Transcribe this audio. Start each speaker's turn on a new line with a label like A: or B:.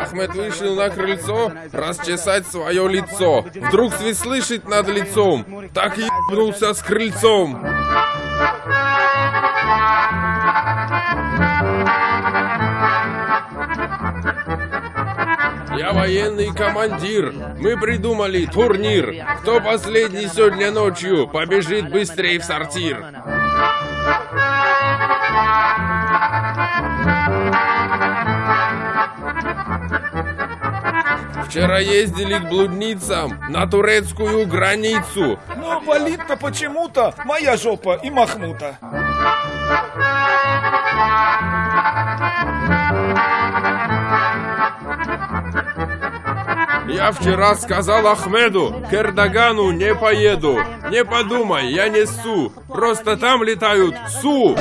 A: Ахмед вышел на крыльцо расчесать свое лицо. Вдруг свист слышит над лицом, так и ебнулся с крыльцом. Я военный командир. Мы придумали турнир. Кто последний сегодня ночью побежит быстрее в сортир? Вчера ездили к блудницам на турецкую границу.
B: Но болит-то почему-то моя жопа и Махмута.
A: Я вчера сказал Ахмеду, к Эрдогану не поеду. Не подумай, я не Су. Просто там летают Су.